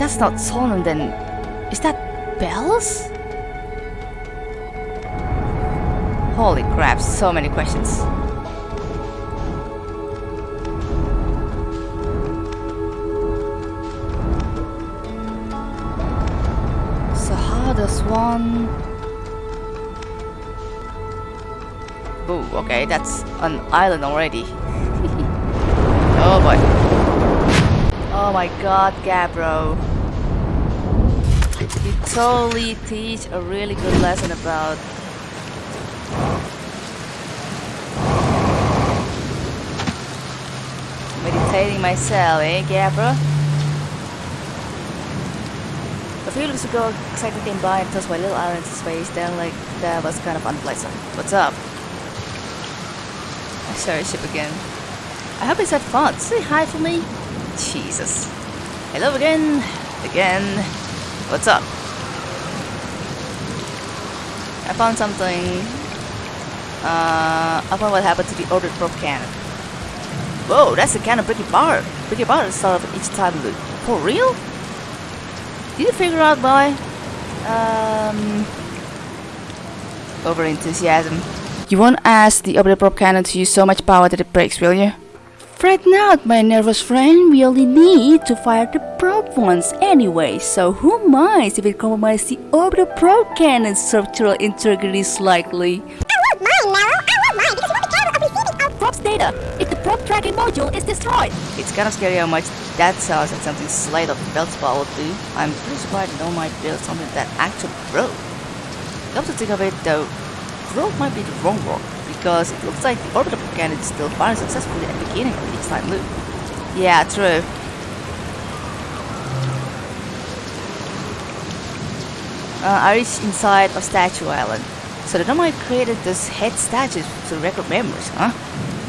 that's not Solon, then is that Bells? Holy crap, so many questions. So how does one... Oh, okay, that's an island already. oh boy. Oh my god, Gabbro. You totally teach a really good lesson about meditating myself, eh, Gabbro? A few weeks ago, Cycle came by and tossed my little island into space, then like, that was kind of unpleasant. What's up? I your ship again. I hope it's had fun. Say hi for me. Jesus. Hello again. Again. What's up? I found something. Uh, I found what happened to the orbit probe cannon. Whoa, that's the cannon Bricky Bar. Bricky Bar is of each time loop. For real? Did you figure out why? Um, over enthusiasm. You won't ask the orbit probe cannon to use so much power that it breaks, will you? Fret not, my nervous friend. We only need to fire the probe once anyway, so who minds if it compromises the orbital probe cannon's structural integrity slightly? I won't mind, Naro. I won't mind because we'll be capable of receiving our Probe's data if the probe tracking module is destroyed. It's kind of scary how much that sounds like something slight of Belzebub would do. I'm pretty surprised Nomai build something that actually broke. Come to think of it though, broke might be the wrong word, because it looks like the orbital cannon is still firing successfully at the beginning of each time loop. Yeah, true. Uh, I reached inside of Statue Island. So the Nomai created this head statues to record memories, huh?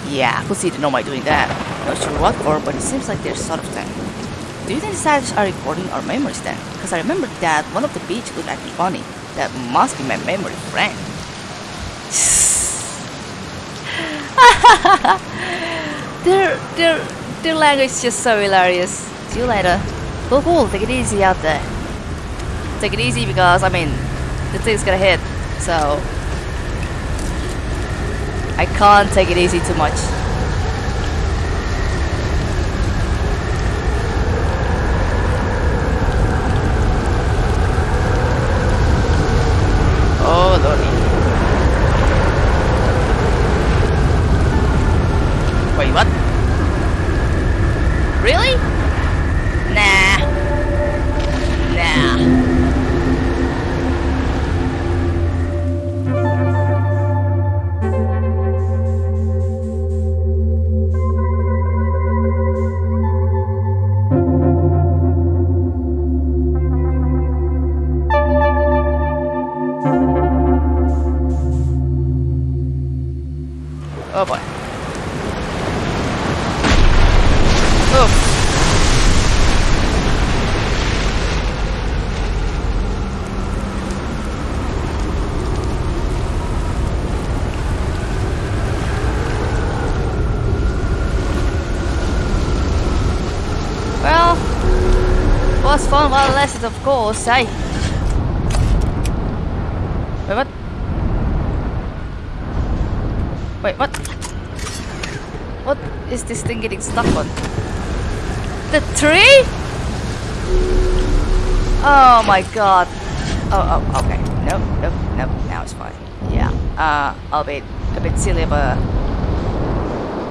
Yeah, I could see the Nomai doing that. Not sure what for, but it seems like there's sort of thing. Do you think the statues are recording our memories then? Because I remember that one of the beach looked me funny. That must be my memory friend. their, their, their language is just so hilarious. See you later. Cool, cool, take it easy out there. Take it easy because, I mean, the thing's gonna hit, so... I can't take it easy too much. Eh? Wait, what? Wait, what? What is this thing getting stuck on? The tree? Oh my god. Oh, oh, okay. Nope, nope, nope. Now it's fine. Yeah. Uh, I'll be a bit silly, but...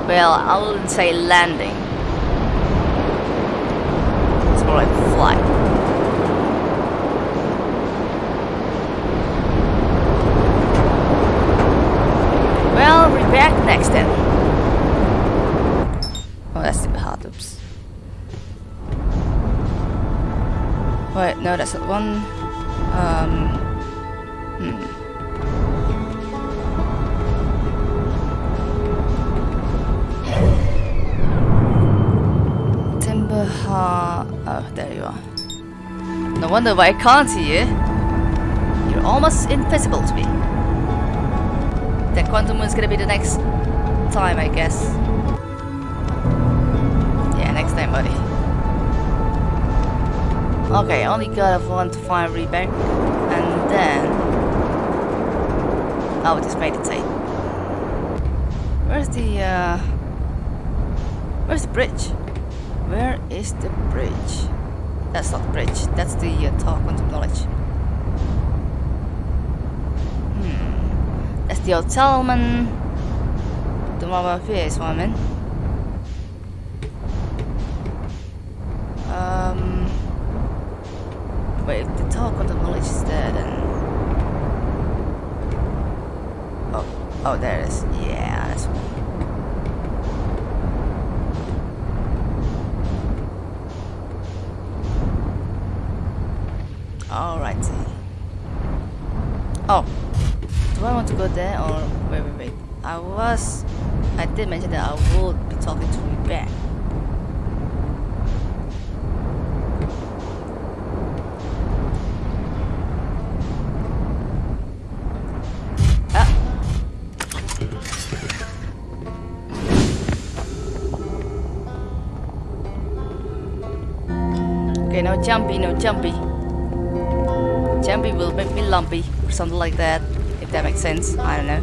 Well, I wouldn't say landing. No, that's one. Um. Hmm. Timber ha. Oh, there you are. No wonder why I can't see you. You're almost invisible to me. That quantum moon is gonna be the next time, I guess. Yeah, next time, buddy. Okay, only got one to find Riebeck. And then... Oh, just meditate. Where's the, uh... Where's the bridge? Where is the bridge? That's not the bridge. That's the uh, talk quantum knowledge. Hmm. That's the old Talman. The mobile face woman. Wait, if the is there, then. Oh, oh, there it is. Yeah, that's. Alrighty. Oh, do I want to go there or wait, wait, wait? I was, I did mention that I would be talking to Riebeck. Jumpy, no jumpy. Jumpy will make me lumpy or something like that, if that makes sense. I don't know.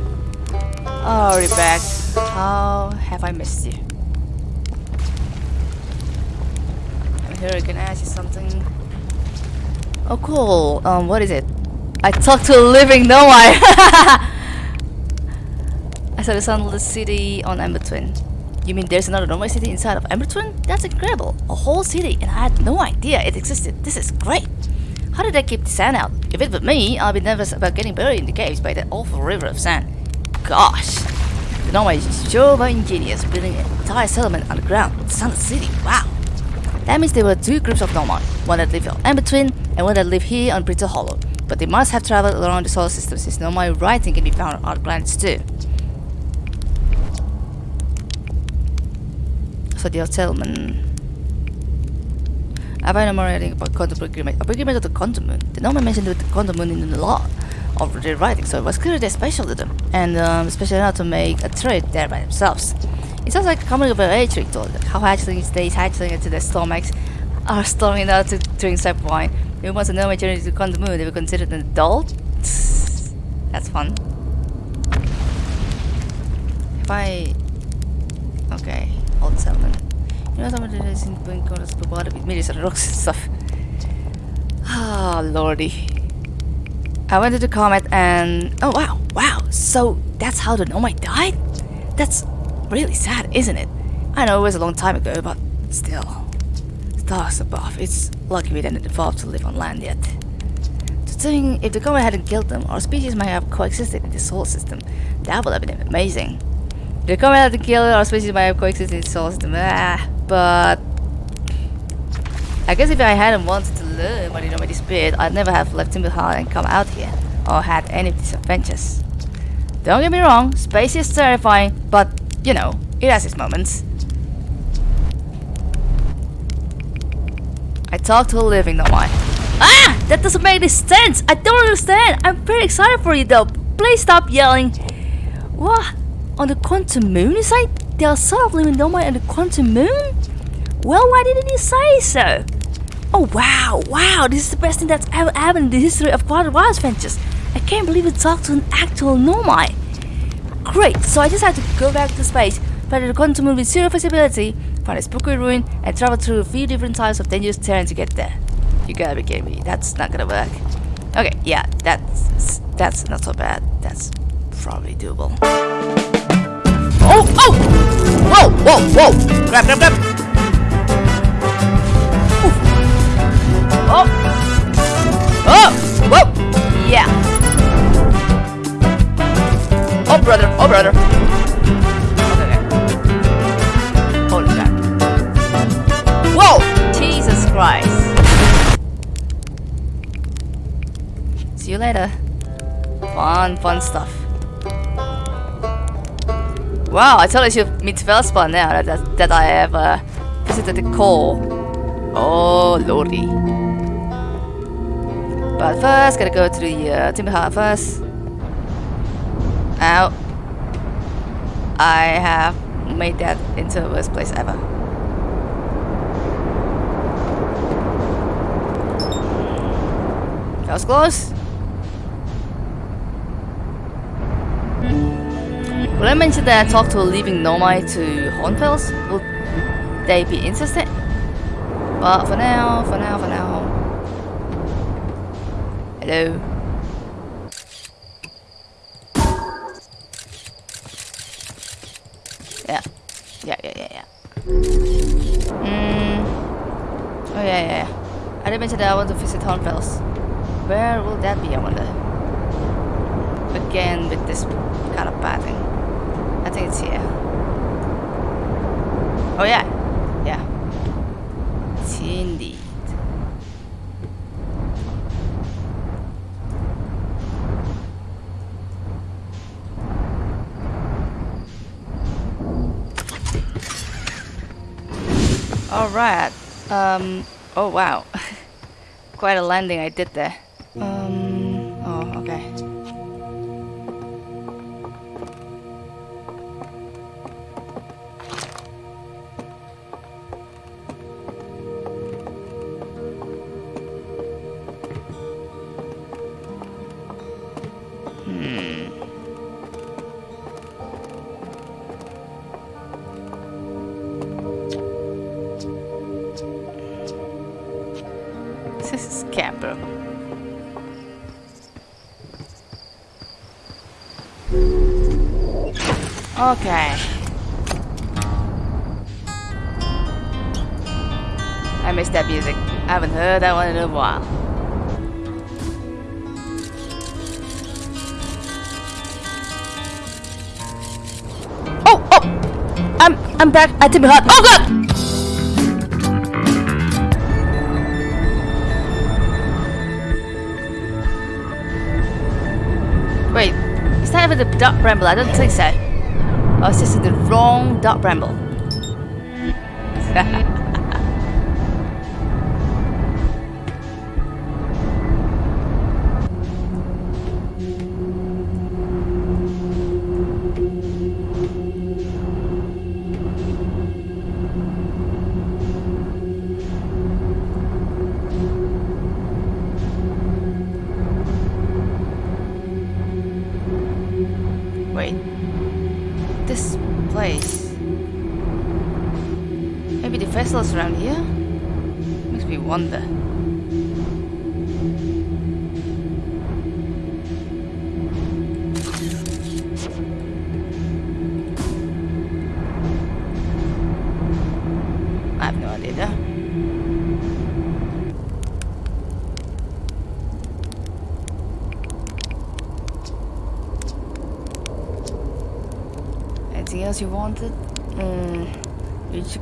Oh, Riebeck, how have I missed you? I'm here, I can ask you something. Oh, cool. Um, what is it? I talked to a living, no I. I saw the sunless city on Ember Twin. You mean there's another Nomai city inside of Ember Twin? That's incredible. A whole city, and I had no idea it existed. This is great. How did they keep the sand out? If it were me, I'd be nervous about getting buried in the caves by that awful river of sand. Gosh. The Nomai is sure ingenious, building an entire settlement underground. The Sunless City, wow. That means there were two groups of Nomai, one that lived Ember Twin and one that lived here on Brittle Hollow. But they must have traveled around the solar system since Nomai writing can be found on other planets too. So the settlement. I find more writing about quantum agreement. A agreement of the quantum moon. The Nomai mentioned the quantum moon in the law of their writing, so it was clearly special to them, and um, special enough to make a trade there by themselves. It sounds like a coming of an age ritual, like how hatchling stays hatchling into their stomachs are storming out to drink sap wine. If it was a Nomai journey to quantum moon, they were considered an adult. That's fun. If I okay, old settlement. You know someone that is in going to the water with millions of rocks and stuff. Ah, lordy. I went to the comet and oh wow, wow. So that's how the Nomai died? That's really sad, isn't it? I know it was a long time ago, but still. Stars above. It's lucky we didn't evolve to live on land yet. To think if the comet hadn't killed them, our species might have coexisted in this whole system. That would have been amazing. The comet hadn't killed our species by solar system. Ah, but I guess if I hadn't wanted to learn know this bit, I'd never have left Timber Hearth and come out here, or had any of these adventures. Don't get me wrong, space is terrifying, but, you know, it has its moments. I talked to a living Nomai. Ah! That doesn't make any sense! I don't understand! I'm pretty excited for you though. Please stop yelling. What? On the quantum moon, is like there are sort of living Nomai on the quantum moon? Well, why didn't you say so? Oh wow, wow, this is the best thing that's ever happened in the history of Quantum Wild Adventures. I can't believe we talked to an actual Nomai. Great, so I just had to go back to space, find the quantum moon with zero visibility, find a spooky ruin, and travel through a few different types of dangerous terrain to get there. You gotta be kidding me, that's not gonna work. Okay, yeah, that's that's not so bad. That's probably doable. Oh, oh! Whoa, whoa, whoa! Grab, grab, grab! Oh! Oh! Whoa! Yeah! Oh, brother! Oh, brother! Okay. Holy crap. Whoa! Jesus Christ. See you later. Fun, fun stuff. Wow, I totally should meet Feldspar now that, that, that I have uh, visited the core. Oh, lordy. But first, gotta go to the uh, Timber Hearth first. Ow. I have made that into the worst place ever. That was close. Will I mention that I talked to a living nomad to Hornfels? Will they be interested? But for now, for now, for now. Hello. Yeah. Yeah, yeah, yeah, yeah. Mm. Oh, yeah, yeah, yeah. I did mention that I want to visit Hornfels. Where will that be, I wonder? Again, with this kind of pathing. Think it's here. Oh, yeah. Yeah. It's indeed. Alright. Um, oh wow. Quite a landing I did there. Okay. I missed that music. I haven't heard that one in a while. Oh, oh! I'm I'm back at Timmy Hut. Oh god! Wait, is that even the Dark Bramble? I don't think so. I was just the wrong dark bramble.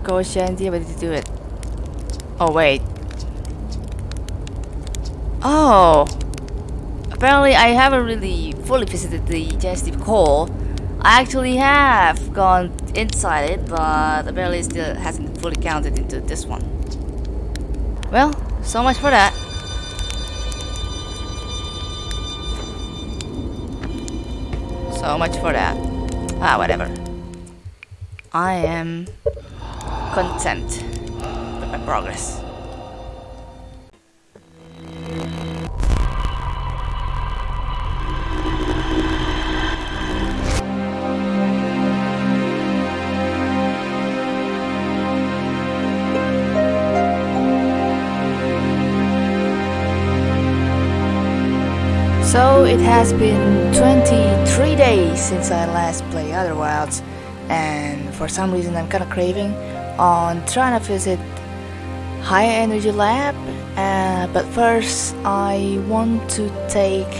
go Shandy, but to do it. Oh wait. Oh. Apparently, I haven't really fully visited the Genestive Core. I actually have gone inside it, but apparently it still hasn't fully counted into this one. Well, so much for that. So much for that. Ah, whatever. I am content with my progress. So it has been 23 days since I last played Outer Wilds and for some reason I'm kinda craving on trying to visit High Energy Lab uh, but first I want to take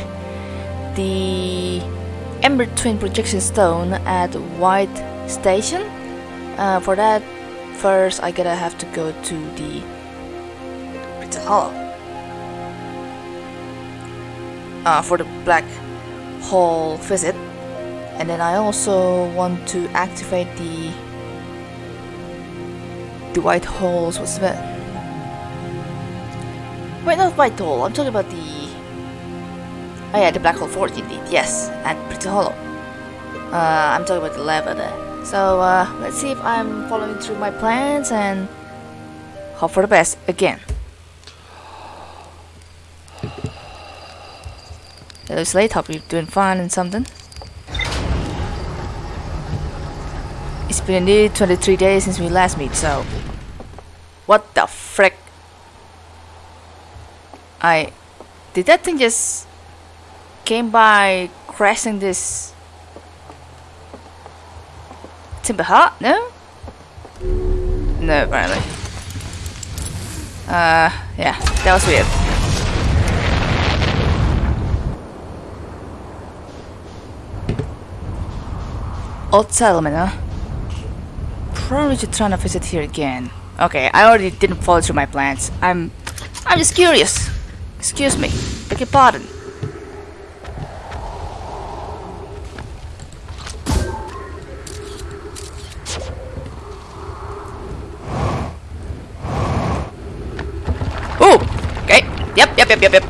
the Ember Twin Projection Stone at White Station. Uh, for that first I gotta have to go to the Brittle Hollow uh, for the black hole visit. And then I also want to activate the the white holes what's that wait not white hole I'm talking about the oh yeah the Black Hole Forge indeed yes at Brittle Hollow. Uh, I'm talking about the lava there. So uh, let's see if I'm following through my plans and hope for the best again. Hello Slate, hope you're doing fine and something. Been nearly 23 days since we last meet, so... What the frick? I... Did that thing just... Came by crashing this... Timber Hut? No? No, apparently. Uh, yeah, that was weird. Old settlement, huh? Probably should try to visit here again. Okay, I already didn't follow through my plans. I'm... I'm just curious. Excuse me. Beg your pardon. Ooh! Okay. Yep, yep, yep, yep, yep.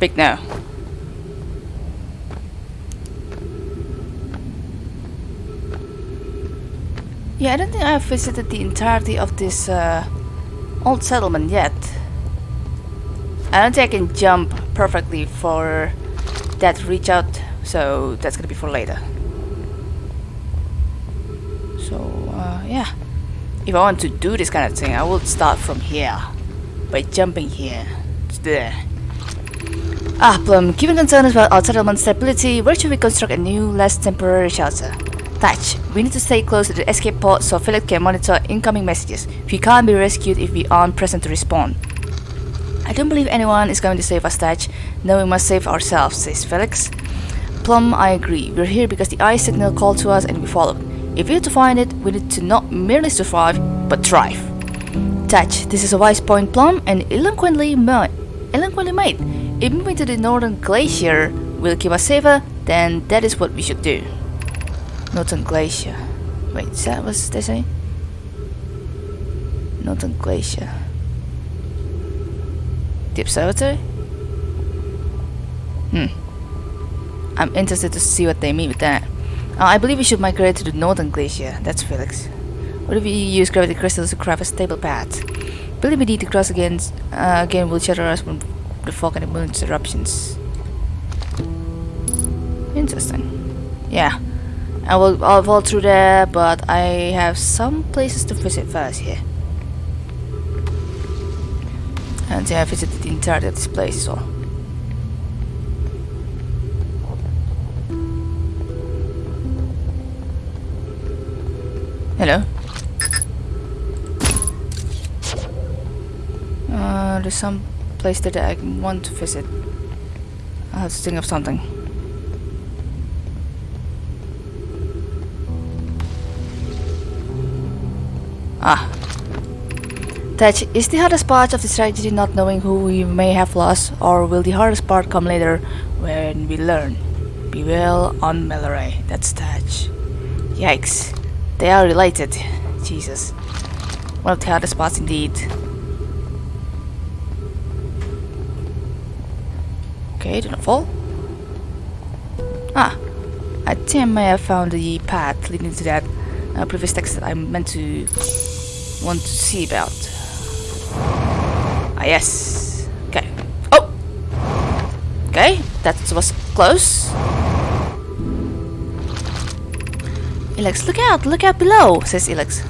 Big no. Yeah, I don't think I've visited the entirety of this uh, old settlement yet. I don't think I can jump perfectly for that reach out, so that's gonna be for later. So, uh, yeah. If I want to do this kind of thing, I will start from here. By jumping here. It's there. Ah, Plum, given concerns about our settlement stability, where should we construct a new, less temporary shelter? Thatch, we need to stay close to the escape pod so Philip can monitor incoming messages. We can't be rescued if we aren't present to respond. I don't believe anyone is going to save us, Thatch. No, we must save ourselves, says Felix. Plum, I agree. We're here because the eye signal called to us and we followed. If we're to find it, we need to not merely survive, but thrive. Thatch, this is a wise point, Plum, and eloquently, eloquently made. If moving to the northern glacier will keep us safer, then that is what we should do. Northern Glacier. Wait, is that what they say? Northern Glacier. The observatory? Hmm. I'm interested to see what they mean with that. Uh, I believe we should migrate to the Northern Glacier. That's Felix. What if we use gravity crystals to craft a stable path? Believe we need to cross against uh, again will shatter us when the fog and the moon's eruptions. Interesting. Yeah. I will I'll fall through there, but I have some places to visit first here. And I visited the entirety of this place, so. Hello. Uh, there's some place that I want to visit. I have to think of something. Ah. Thatch, is the hardest part of the tragedy not knowing who we may have lost, or will the hardest part come later when we learn? Be well on Mallory. That's Thatch. Yikes. They are related. Jesus. One of the hardest parts indeed. Okay, do not fall. Ah. I think I may have found the path leading to that uh, previous text that I meant to want to see about. Ah, yes. Okay. Oh! Okay, that was close. Ilex, look out! Look out below, says Ilex.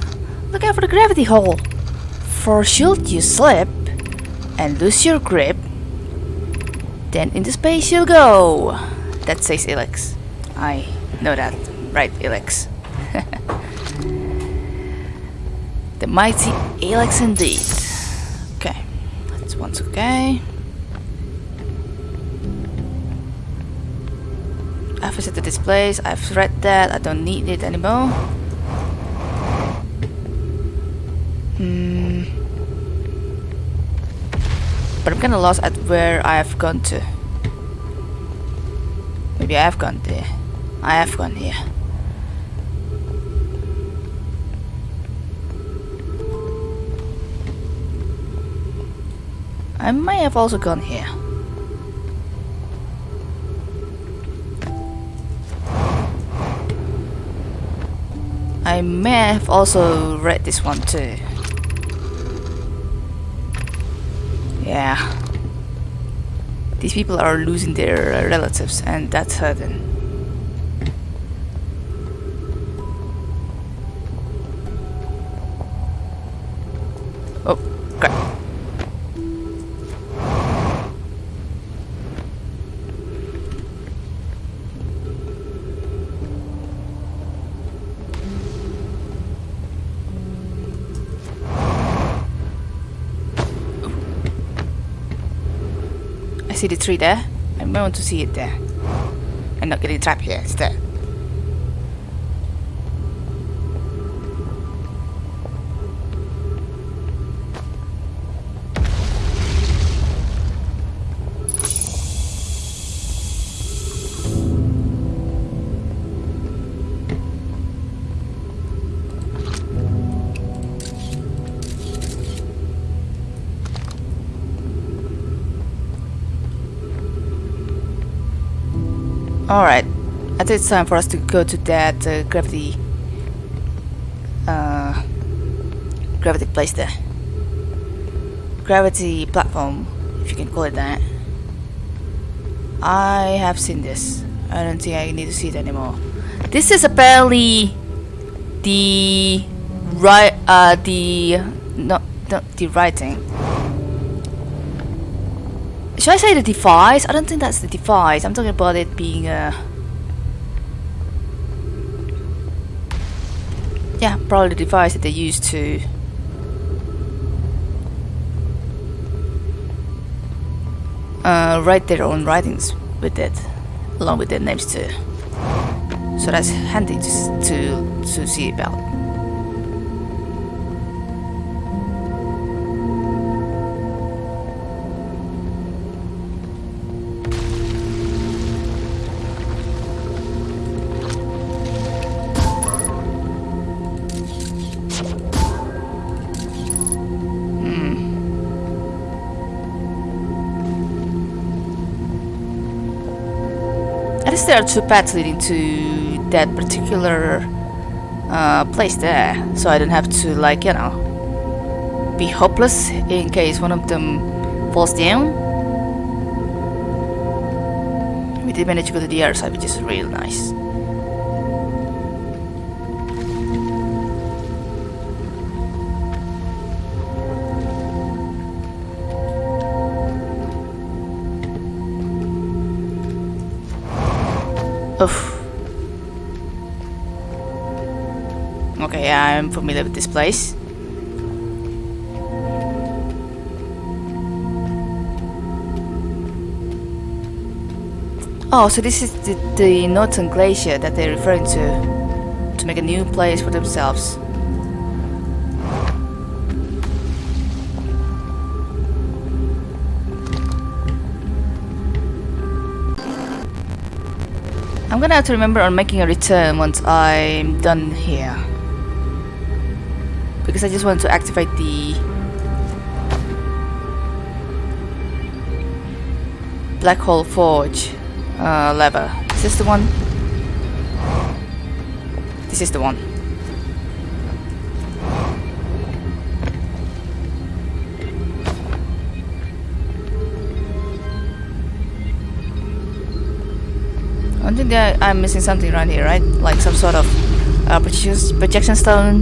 Look out for the gravity hole. For should you slip and lose your grip, then into space you'll go. That says Ilex. I know that. Right, Ilex. The mighty Alex indeed. Okay, that's once okay. I've visited this place, I've read that, I don't need it anymore. Hmm. But I'm kinda lost at where I have gone to. Maybe I have gone there. I have gone here. I may have also gone here. I may have also read this one too. Yeah. These people are losing their relatives, and that's hurting. See the tree there. I want to see it there. I'm not getting trapped here. It's I think it's time for us to go to that uh, gravity... Uh, gravity place there. Gravity platform, if you can call it that. I have seen this. I don't think I need to see it anymore. This is apparently the right uh the not not the writing. Should I say the device? I don't think that's the device. I'm talking about it being a yeah, probably the device that they used to uh, write their own writings with it, along with their names too. So that's handy to to, to see about. There are two paths leading to that particular uh, place there, so I don't have to like you know be hopeless in case one of them falls down. We did manage to go to the other side, which is real nice. Okay, I'm familiar with this place. Oh, so this is the, the Northern Glacier that they're referring to to make a new place for themselves. I'm gonna have to remember on making a return once I'm done here. Because I just want to activate the Black Hole Forge uh, lever. Is this the one? This is the one. I think that I'm missing something around here, right? Like some sort of uh, projection stone.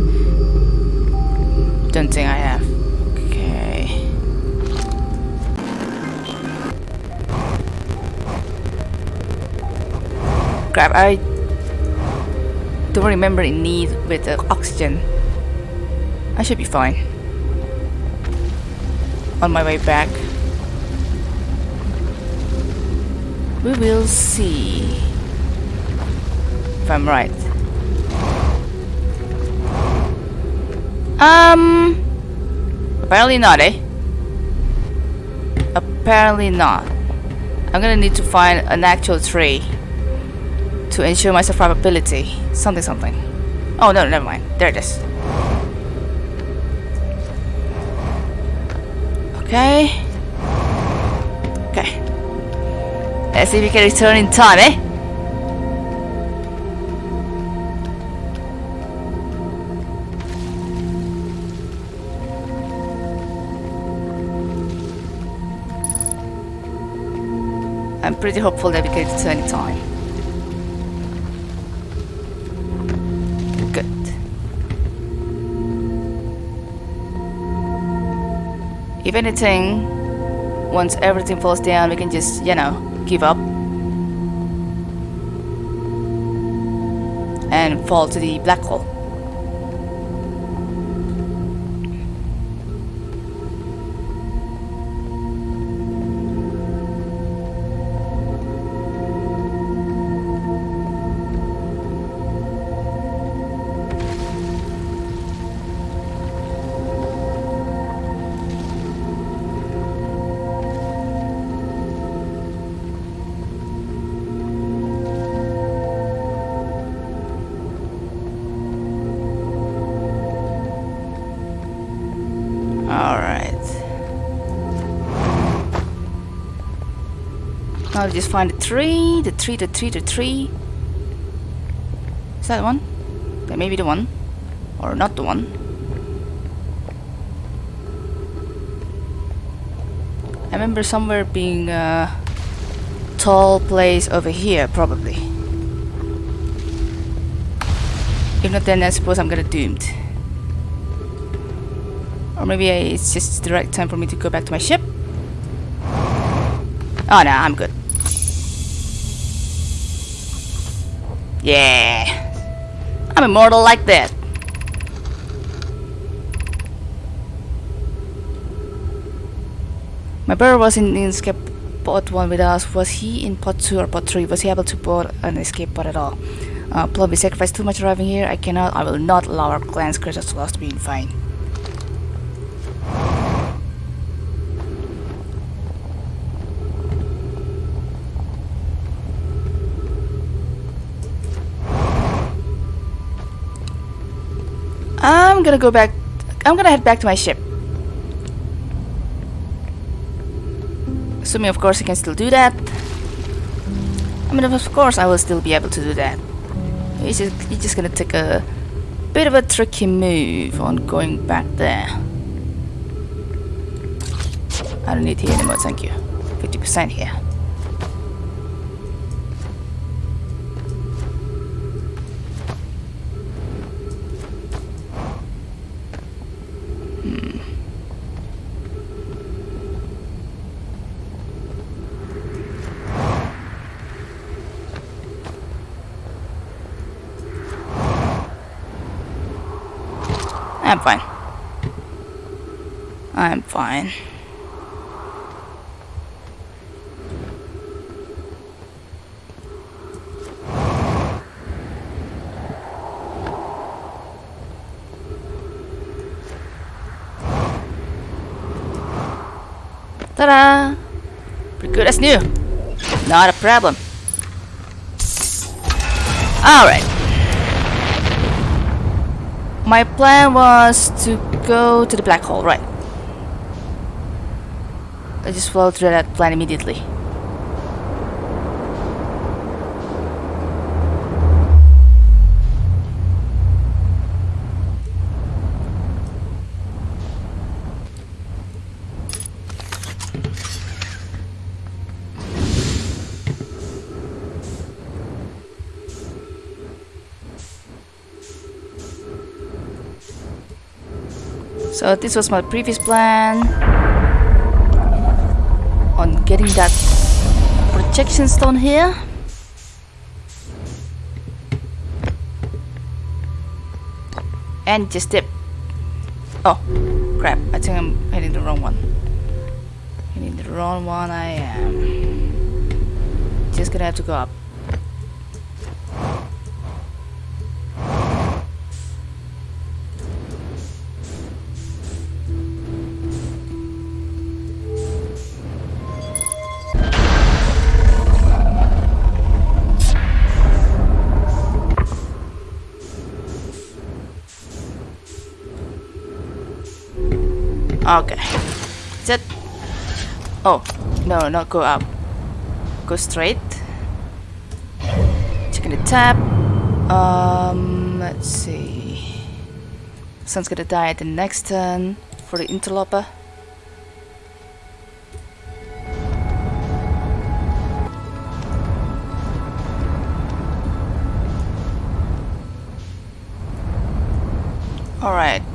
Don't think I have. Okay. Crap, I don't remember in need with the oxygen. I should be fine. On my way back. We will see I'm right. Um, apparently not, eh? Apparently not. I'm gonna need to find an actual tree to ensure my survivability. Something, something. Oh no, never mind. There it is. Okay. Okay. Let's see if we can return in time, eh? I'm pretty hopeful that we get it any time. Good. If anything, once everything falls down, we can just, you know, give up. And fall to the black hole. Just find the tree, the tree, the tree, the tree. Is that the one? That may be the one. Or not the one. I remember somewhere being a tall place over here, probably. If not, then I suppose I'm gonna doomed. Or maybe it's just the right time for me to go back to my ship. Oh no, I'm good. Yeah. I'm immortal like that. My brother was in, in escape pod 1 with us. Was he in pod 2 or pod 3? Was he able to board an escape pod at all? Uh, Plum, we sacrificed too much arriving here. I cannot, I will not allow our clan's lost to be in vain. I'm gonna go back. I'm gonna head back to my ship. Assuming, of course, I can still do that. I mean, of course, I will still be able to do that. He's just, he's just gonna take a bit of a tricky move on going back there. I don't need here anymore, thank you. 50% here. I'm fine. I'm fine. Ta-da! Pretty good as new. Not a problem. Alright. My plan was to go to the black hole, right? I just followed through that plan immediately. So this was my previous plan on getting that projection stone here. And just dip. Oh, crap. I think I'm hitting the wrong one. Hitting the wrong one I am. Just gonna have to go up. Okay. Is that... Oh. No, not go up. Go straight. Checking the tab. Um, let's see. Sun's gonna die at the next turn for the interloper. Alright.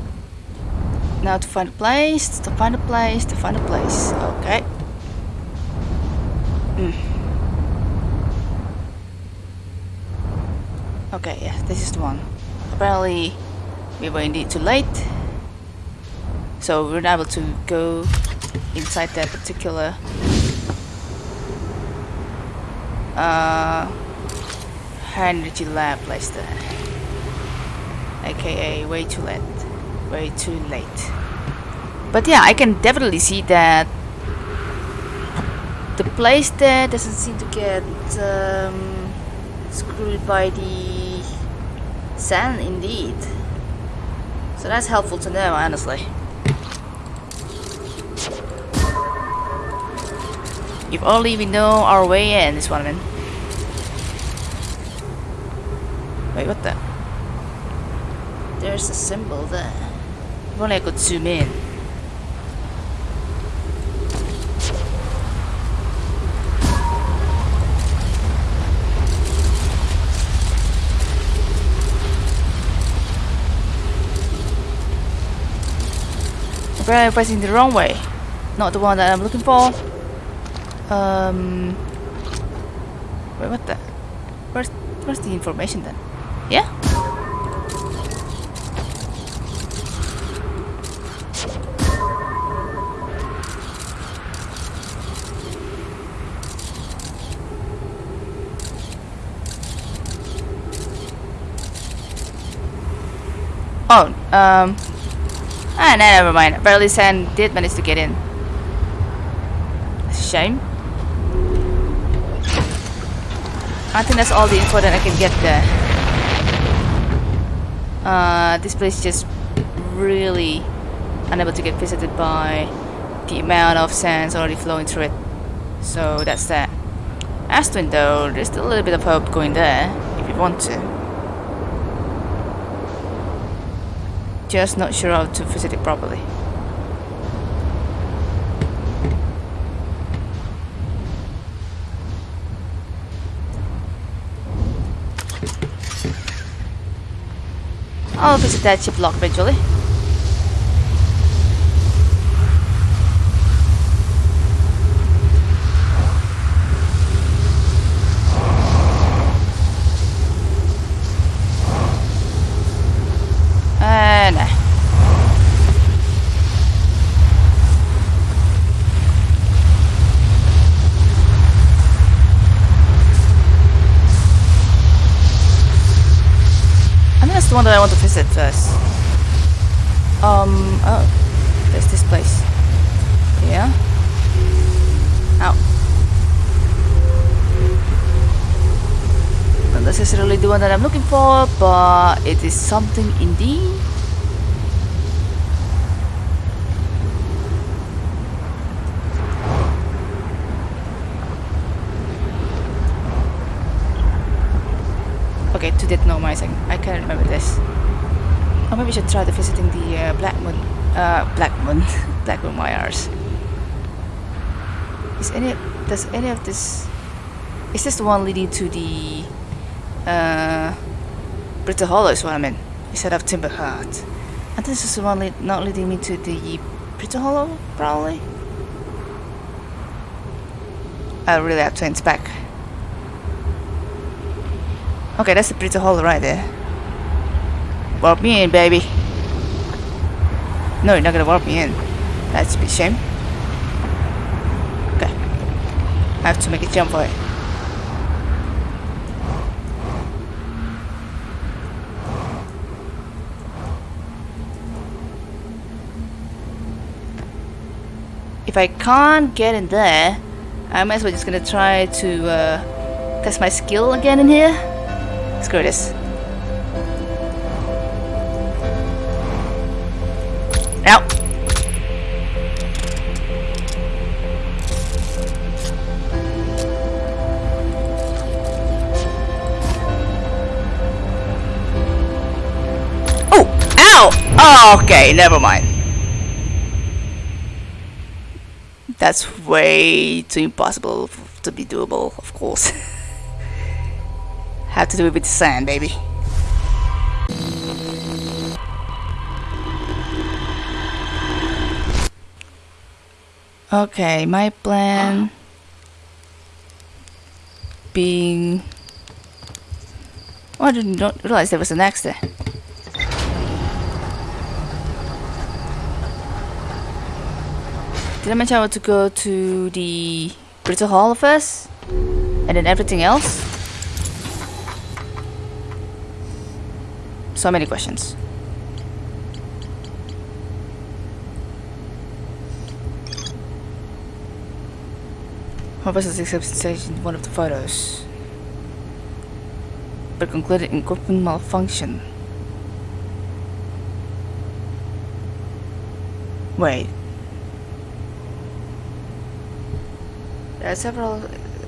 Now to find a place, to find a place, to find a place. Okay. Hmm. Okay, yeah, this is the one. Apparently, we were indeed too late. So we we're not able to go inside that particular uh, energy lab place there. AKA way too late. Way too late. But yeah, I can definitely see that the place there doesn't seem to get um, screwed by the sand indeed. So that's helpful to know, honestly. If only we know our way in, this one, I mean. Wait, what the? There's a symbol there. If only I could zoom in. Apparently I'm pressing the wrong way. Not the one that I'm looking for. Um... Wait, what the? Where's, where's the information then? Yeah? Oh, um... Ah, no, never mind. Apparently San did manage to get in. Shame. I think that's all the info that I can get there. Uh, this place just really unable to get visited by the amount of sands already flowing through it. So that's that. Ash Twin though, there's still a little bit of hope going there, if you want to. Just not sure how to visit it properly. I'll visit that ship lock eventually. Uh, nah. I think that's the one that I want to visit first. Um, oh, there's this place. Yeah. Ow. Not necessarily the one that I'm looking for, but it is something indeed. Okay, to denomizing. I can't remember this. Or maybe we should try the visiting the uh, Black Moon, uh, Black Moon, Black Moon Myers. Is any, does any of this, is this the one leading to the, uh, Brittle Hollow is what I meant, instead of Timber Hearth. And this is the one lead, not leading me to the Brittle Hollow, probably? I really have to inspect. Okay, that's the Brittle Hollow right there. Warp me in, baby. No, you're not gonna warp me in. That's a shame. Okay. I have to make a jump for it. If I can't get in there, I might as well just gonna try to uh, test my skill again in here. Screw this. Okay, never mind. That's way too impossible to be doable, of course. Have to do it with the sand, baby. Okay, my plan being... Oh, I didn't realize there was an accident. there. Did I want to go to the Brittle Hollow first? And then everything else? So many questions. Professor accepts stage in one of the photos. But concluded in equipment malfunction. Wait. There are several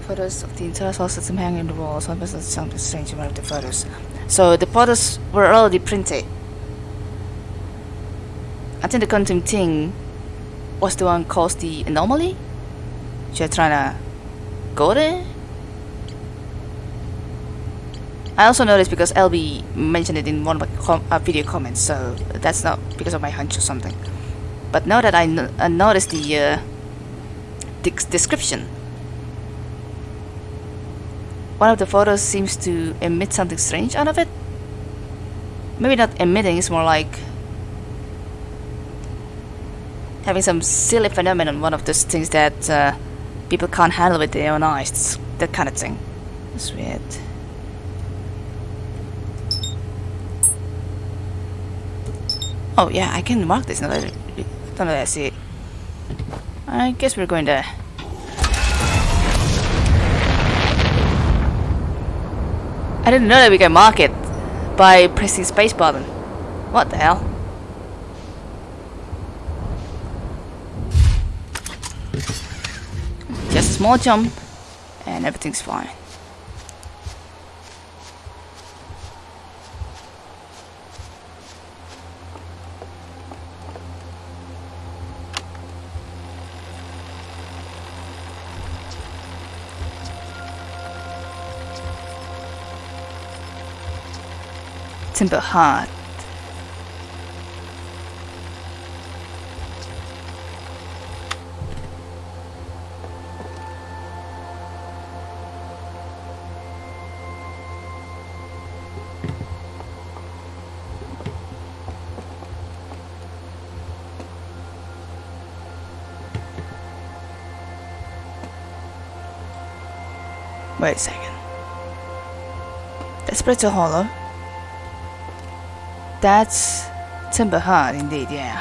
photos of the entire solar system hanging on the wall. Some person something strange in one of the photos. So the photos were already printed. I think the quantum thing was the one caused the anomaly. You're trying to go there? I also noticed because LB mentioned it in one of my com uh, video comments, so that's not because of my hunch or something. But now that I, no I noticed the uh, description, one of the photos seems to emit something strange out of it. Maybe not emitting, it's more like having some silly phenomenon, one of those things that uh, people can't handle with their own eyes, that kind of thing. It's weird. Oh yeah, I can mark this now that, now that I see it. I guess we're going to I didn't know that we can mark it by pressing space button. What the hell? Just a small jump and everything's fine. Timber Hearth. Wait a second. That's pretty hollow. That's Timber Hearth indeed, yeah.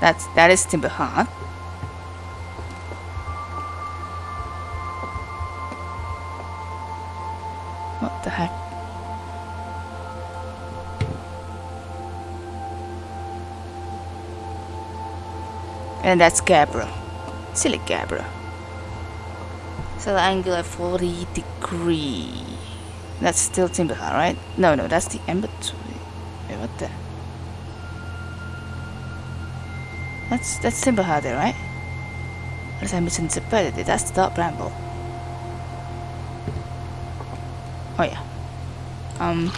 That's that is Timber Hearth. What the heck? And that's Gabriel. Silly Gabriel. So the angle at 40 degree. That's still Timber Hearth, right? No, no, that's the Ember Wait, what the? That's that's Timber Hearth there, right? Unless I misinterpreted it. That's the Dark Bramble. Oh yeah. Um.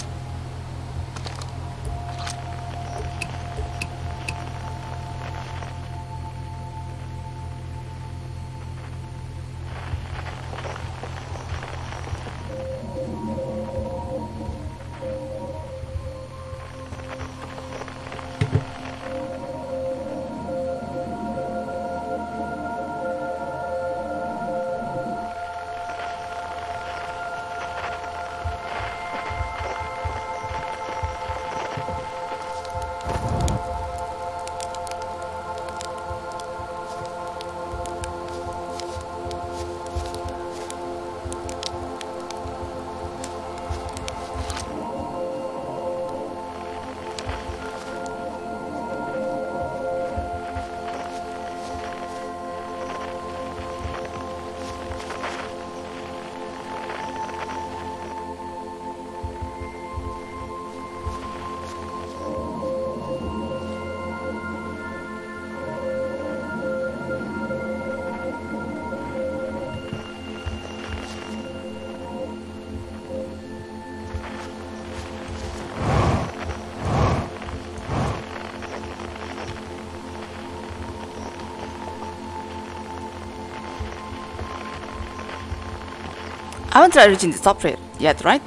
I haven't tried reaching the top rate yet, right?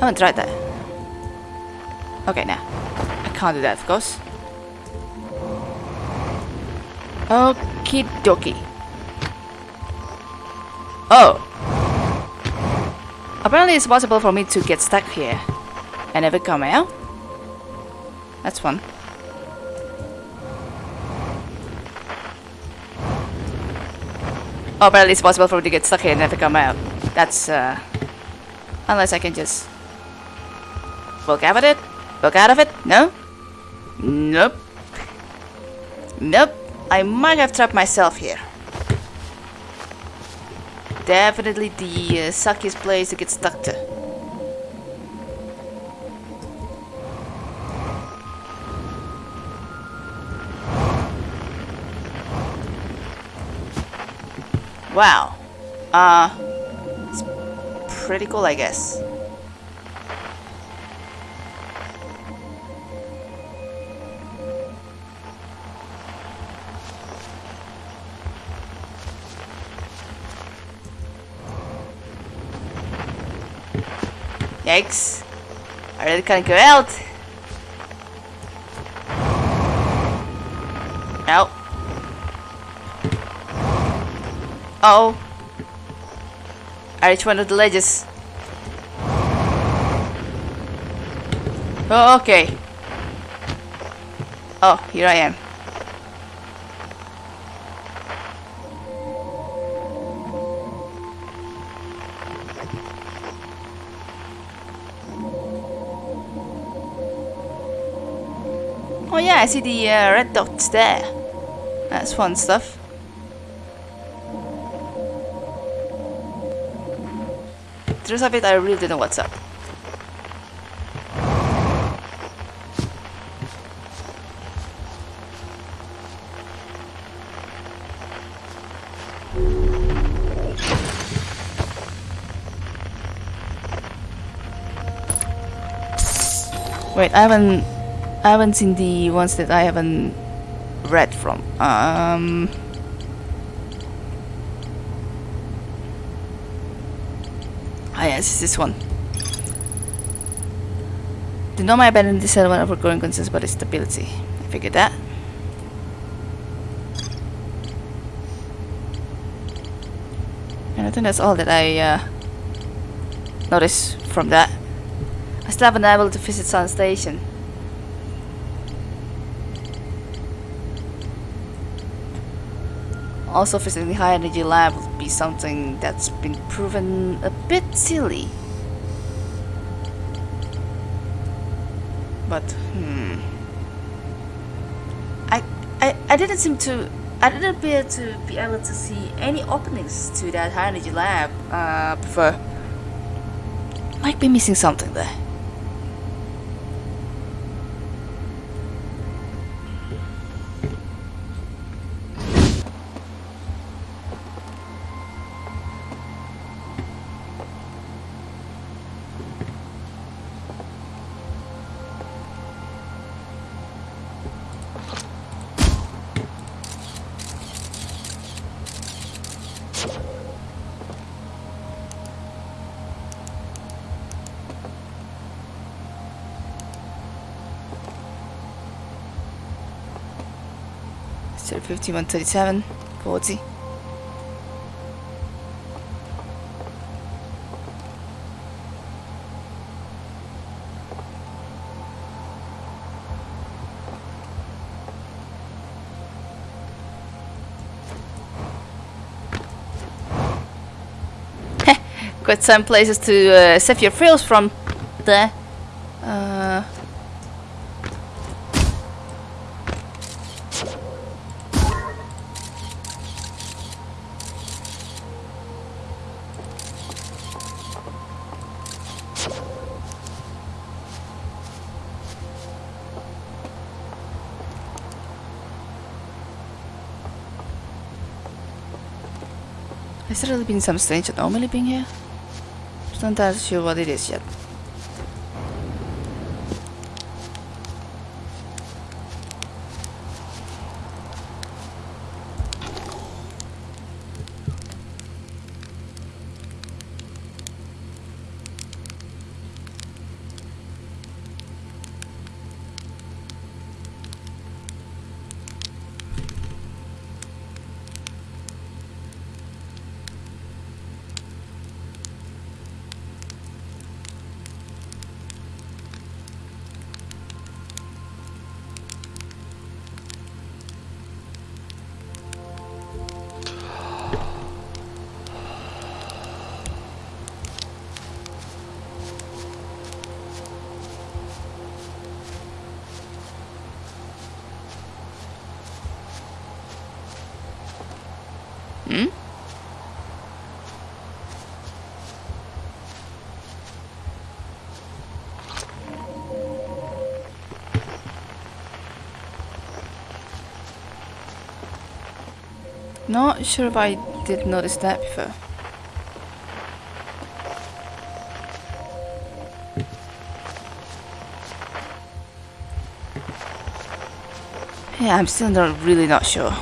I haven't tried that. Okay, now. I can't do that, of course. Okie dokie. Oh! Apparently it's possible for me to get stuck here and never come out. That's fun. Oh, apparently it's possible for me to get stuck here and never come out. That's, uh... Unless I can just... Walk out of it? Walk out of it? No? Nope. Nope. I might have trapped myself here. Definitely the uh, suckiest place to get stuck to. Wow. Uh, it's pretty cool, I guess. Yikes. I really can't go out. Oh. I reached one of the ledges. Oh, okay. Oh, here I am. Oh yeah, I see the uh, red dots there. That's fun stuff. The of it, I really don't know what's up. Wait, I haven't I haven't seen the ones that I haven't read from. Um yes, it's this one. The Nomai abandoned this one of growing concerns about its stability. I figured that. And I think that's all that I uh, noticed from that. I still haven't been able to visit Sun Station. Also visiting the high energy lab would be something that's been proven a bit silly. But hmm. I I I didn't seem to I didn't appear to be able to see any openings to that high energy lab. Uh prefer might be missing something there. 51, 37, 40. Got some places to uh, save your frills from there. Has there really been some strange anomaly being here? Just not entirely sure what it is yet. Not sure if I did notice that before. Yeah, I'm still not really not sure.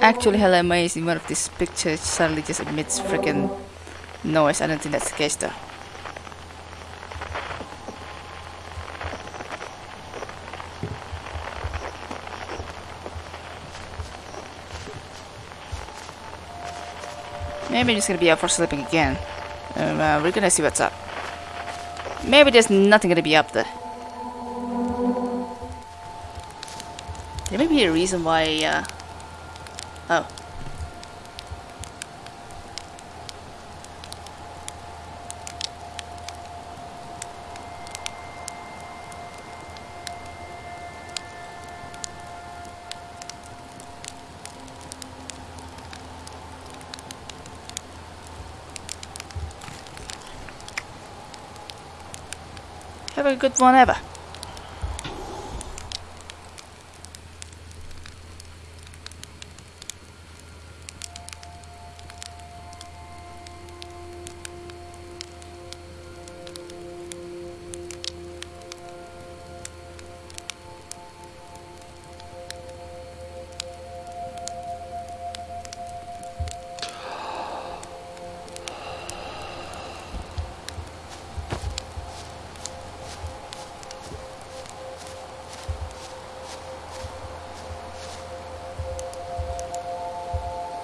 Actually, hella amazing. One of these pictures suddenly just emits freaking noise. I don't think that's the case though. Maybe I'm just gonna be up for sleeping again. Um, uh, we're gonna see what's up. Maybe there's nothing gonna be up there. There may be a reason why, uh... Oh. Have a good one ever.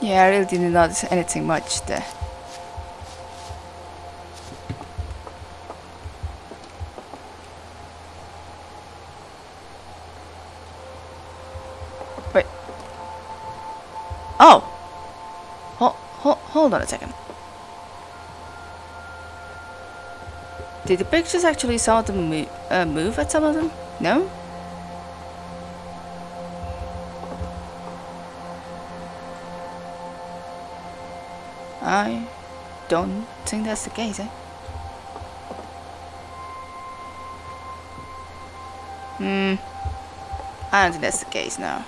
Yeah, I really didn't notice anything much there. Wait. Oh! Hold, hold, hold on a second. Did the pictures actually of them uh, move at some of them? No? Don't think that's the case, eh? Hmm. I don't think that's the case now.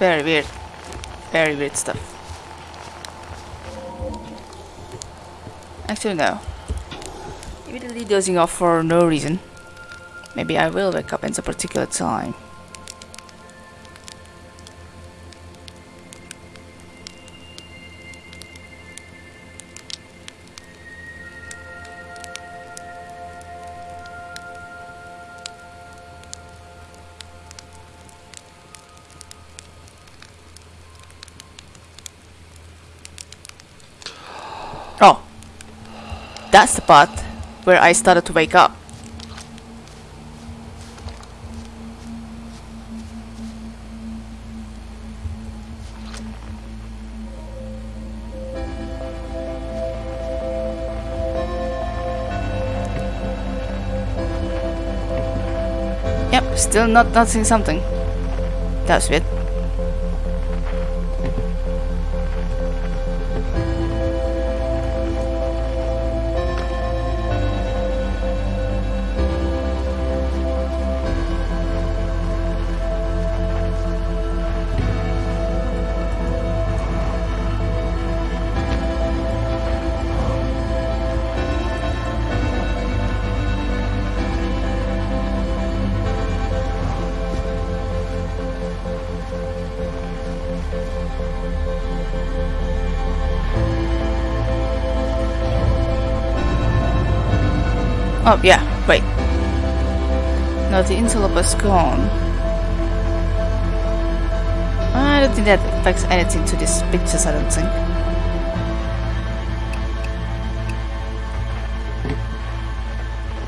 Very weird. Very weird stuff. Actually, no. Immediately dozing off for no reason. Maybe I will wake up in a particular time. That's the part where I started to wake up. Yep, still not noticing something. That's weird. Oh, yeah, wait. No, the interloper is gone. I don't think that affects anything to these pictures, I don't think.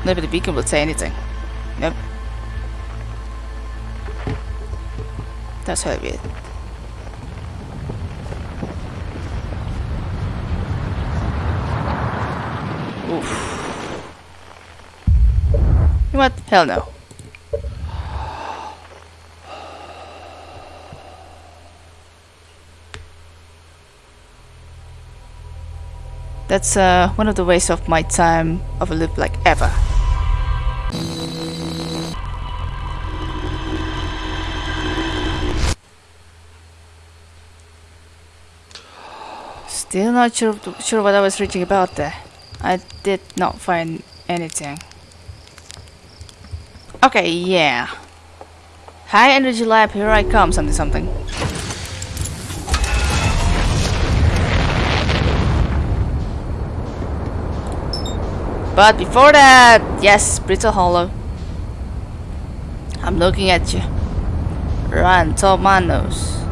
Maybe the beacon will say anything. Nope. That's very weird. Oof. You know what? Hell no. That's uh, one of the waste of my time of a loop like ever. Still not sure, sure what I was reading about there. I did not find anything. Okay, yeah. High energy lab, here I come, something something. But before that, yes, Brittle Hollow. I'm looking at you. Run, Tomanos.